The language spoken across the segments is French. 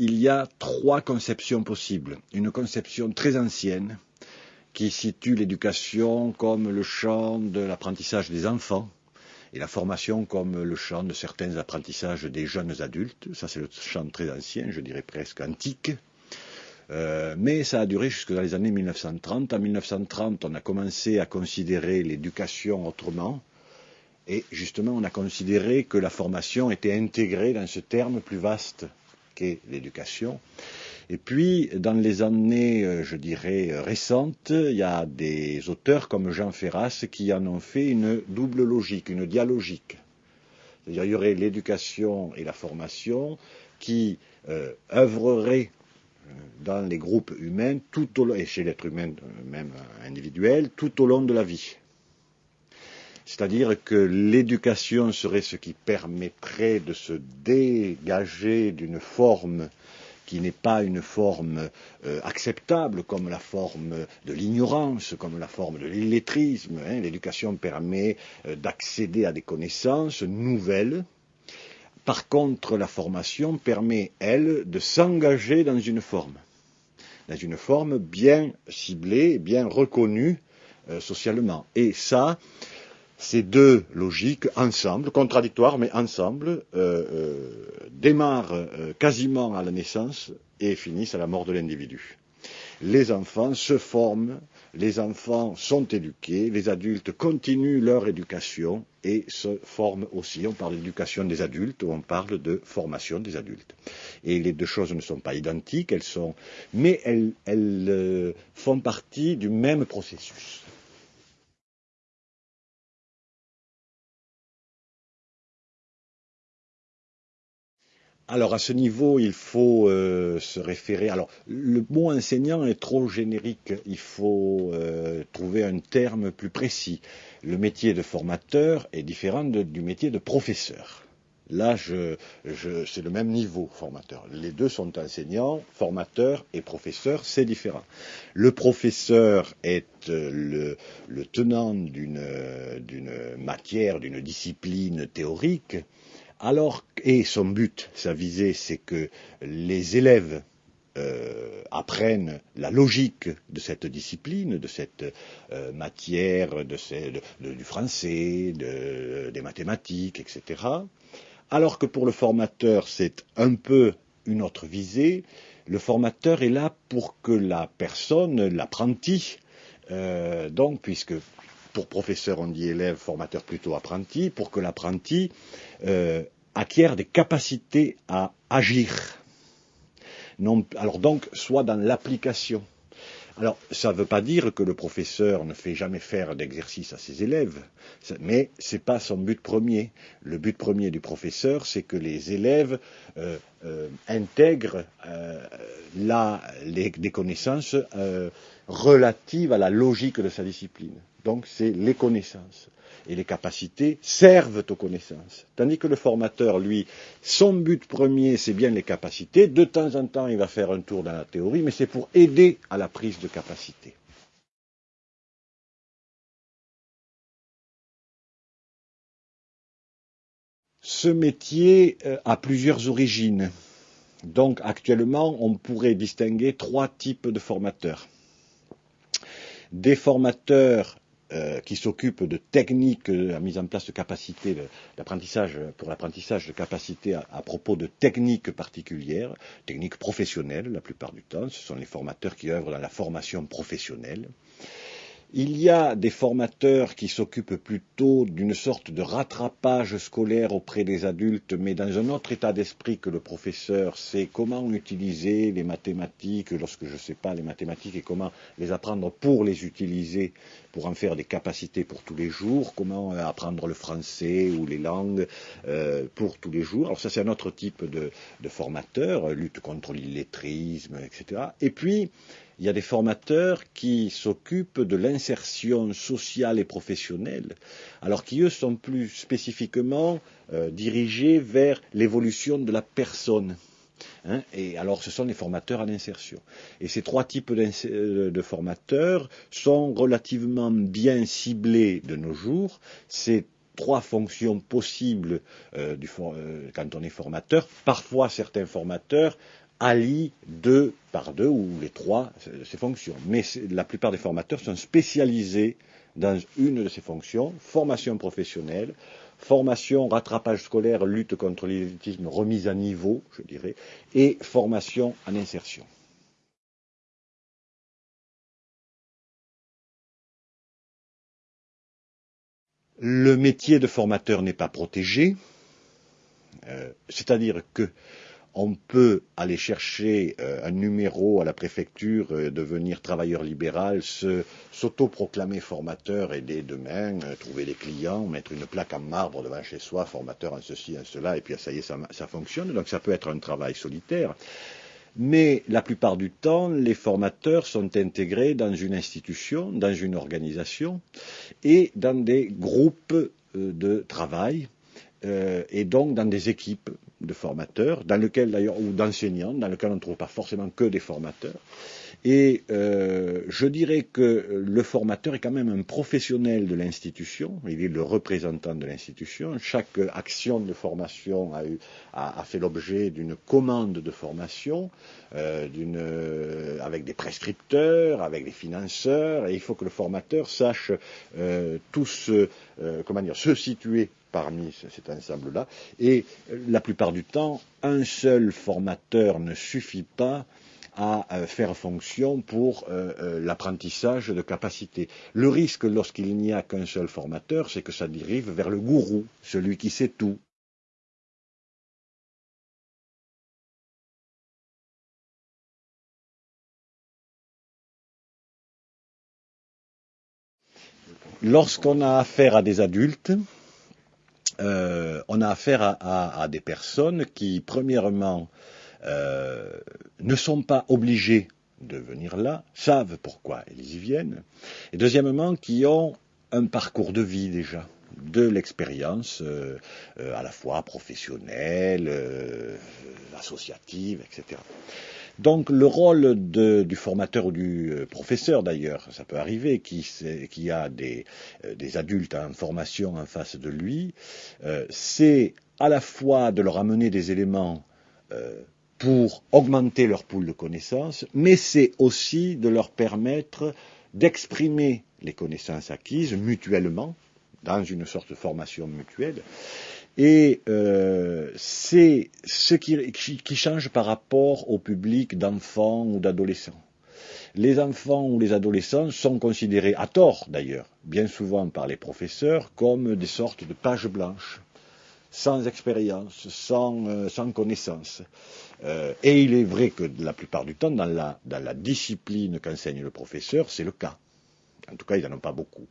il y a trois conceptions possibles. Une conception très ancienne qui situe l'éducation comme le champ de l'apprentissage des enfants et la formation comme le champ de certains apprentissages des jeunes adultes. Ça, c'est le champ très ancien, je dirais presque antique. Euh, mais ça a duré jusque dans les années 1930. En 1930, on a commencé à considérer l'éducation autrement. Et justement, on a considéré que la formation était intégrée dans ce terme plus vaste l'éducation. Et puis, dans les années, euh, je dirais, récentes, il y a des auteurs comme Jean Ferras qui en ont fait une double logique, une dialogique. C'est-à-dire, il y aurait l'éducation et la formation qui euh, œuvreraient euh, dans les groupes humains, tout au long, et chez l'être humain même individuel, tout au long de la vie. C'est-à-dire que l'éducation serait ce qui permettrait de se dégager d'une forme qui n'est pas une forme euh, acceptable comme la forme de l'ignorance, comme la forme de l'illettrisme. Hein. L'éducation permet euh, d'accéder à des connaissances nouvelles. Par contre, la formation permet, elle, de s'engager dans une forme, dans une forme bien ciblée, bien reconnue euh, socialement. Et ça, ces deux logiques ensemble, contradictoires mais ensemble, euh, euh, démarrent euh, quasiment à la naissance et finissent à la mort de l'individu. Les enfants se forment, les enfants sont éduqués, les adultes continuent leur éducation et se forment aussi. On parle d'éducation des adultes ou on parle de formation des adultes. Et les deux choses ne sont pas identiques, elles sont, mais elles, elles font partie du même processus. Alors à ce niveau, il faut euh, se référer. Alors le mot enseignant est trop générique. Il faut euh, trouver un terme plus précis. Le métier de formateur est différent du métier de professeur. Là, je, c'est le même niveau formateur. Les deux sont enseignants, formateurs et professeurs, c'est différent. Le professeur est euh, le tenant d'une matière, d'une discipline théorique alors, et son but, sa visée, c'est que les élèves euh, apprennent la logique de cette discipline, de cette euh, matière, de, du français, des mathématiques, etc. Alors que pour le formateur, c'est un peu une autre visée. Le formateur est là pour que la personne, l'apprenti, euh, donc puisque pour professeur, on dit élève, formateur plutôt apprenti, pour que l'apprenti euh, acquiert des capacités à agir. alors donc, soit dans l'application. Alors, ça ne veut pas dire que le professeur ne fait jamais faire d'exercice à ses élèves, mais ce n'est pas son but premier. Le but premier du professeur, c'est que les élèves euh, euh, intègrent des connaissances relatives à la logique de sa discipline. Donc c'est les connaissances. Et les capacités servent aux connaissances. Tandis que le formateur, lui, son but premier, c'est bien les capacités. De temps en temps, il va faire un tour dans la théorie, mais c'est pour aider à la prise de capacité. Ce métier euh, a plusieurs origines. Donc actuellement, on pourrait distinguer trois types de formateurs. Des formateurs euh, qui s'occupe de techniques, de la mise en place de capacités d'apprentissage, pour l'apprentissage de capacités à, propos de techniques particulières, techniques professionnelles la plupart du temps. Ce sont les formateurs qui œuvrent dans la formation professionnelle. Il y a des formateurs qui s'occupent plutôt d'une sorte de rattrapage scolaire auprès des adultes, mais dans un autre état d'esprit que le professeur, c'est comment utiliser les mathématiques lorsque je ne sais pas les mathématiques et comment les apprendre pour les utiliser, pour en faire des capacités pour tous les jours, comment apprendre le français ou les langues euh, pour tous les jours. Alors ça c'est un autre type de, de formateur, lutte contre l'illettrisme, etc. Et puis, il y a des formateurs qui s'occupent de l'insertion sociale et professionnelle, alors qui, eux, sont plus spécifiquement euh, dirigés vers l'évolution de la personne. Hein. et alors, ce sont les formateurs en insertion. Et ces trois types euh, de formateurs sont relativement bien ciblés de nos jours. C'est trois fonctions possibles euh, quand on est formateur. Parfois, certains formateurs allie deux par deux ou les trois ces fonctions. Mais la plupart des formateurs sont spécialisés dans une de ces fonctions, formation professionnelle, formation, rattrapage scolaire, lutte contre l'élitisme, remise à niveau, je dirais, et formation en insertion. Le métier de formateur n'est pas protégé, euh, c'est-à-dire que on peut aller chercher euh, un numéro à la préfecture, euh, devenir travailleur libéral, s'autoproclamer formateur et dès demain trouver des clients, mettre une plaque en marbre devant chez soi, formateur en ceci, en cela, et puis ça y est, ça, fonctionne. Donc ça peut être un travail solitaire. Mais la plupart du temps, les formateurs sont intégrés dans une institution, dans une organisation et dans des groupes de travail euh, et donc dans des équipes de formateurs, dans lesquelles d'ailleurs, ou d'enseignants, dans lesquelles on ne trouve pas forcément que des formateurs. Et euh, je dirais que le formateur est quand même un professionnel de l'institution, il est le représentant de l'institution. Chaque action de formation a, eu, a, fait l'objet d'une commande de formation, euh, euh, avec des prescripteurs, avec des financeurs, et il faut que le formateur sache euh, tous, comment dire, se situer parmi cet ensemble-là. Et la plupart du temps, un seul formateur ne suffit pas à faire fonction pour euh, euh, l'apprentissage de capacités. Le risque lorsqu'il n'y a qu'un seul formateur, c'est que ça dérive vers le gourou, celui qui sait tout. Lorsqu'on a affaire à des adultes, euh, on a affaire à, des personnes qui, premièrement, euh, ne sont pas obligés de venir là, savent pourquoi ils y viennent, et deuxièmement, qui ont un parcours de vie déjà, de l'expérience euh, à la fois professionnelle, associative, etc. Donc le rôle du formateur ou du euh, professeur d'ailleurs, ça peut arriver, qui, a des, euh, des, adultes en formation en face de lui, euh, c'est à la fois de leur amener des éléments pour augmenter leur pool de connaissances, mais c'est aussi de leur permettre d'exprimer les connaissances acquises mutuellement, dans une sorte de formation mutuelle. Et euh, c'est ce qui, change par rapport au public d'enfants ou d'adolescents. Les enfants ou les adolescents sont considérés, à tort d'ailleurs, bien souvent par les professeurs, comme des sortes de pages blanches sans expérience, sans, euh, connaissance. Euh, et il est vrai que la plupart du temps, dans la discipline qu'enseigne le professeur, c'est le cas. En tout cas, ils n'en ont pas beaucoup.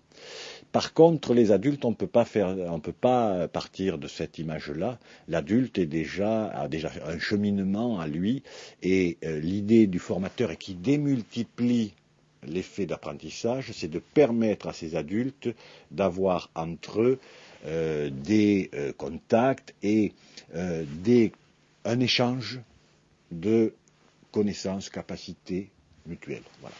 Par contre, les adultes, on on peut pas partir de cette image-là. L'adulte est déjà a déjà un cheminement à lui, et euh, l'idée du formateur est qui démultiplie l'effet d'apprentissage, c'est de permettre à ces adultes d'avoir entre eux euh, des euh, contacts et un échange de connaissances, capacités mutuelles. Voilà.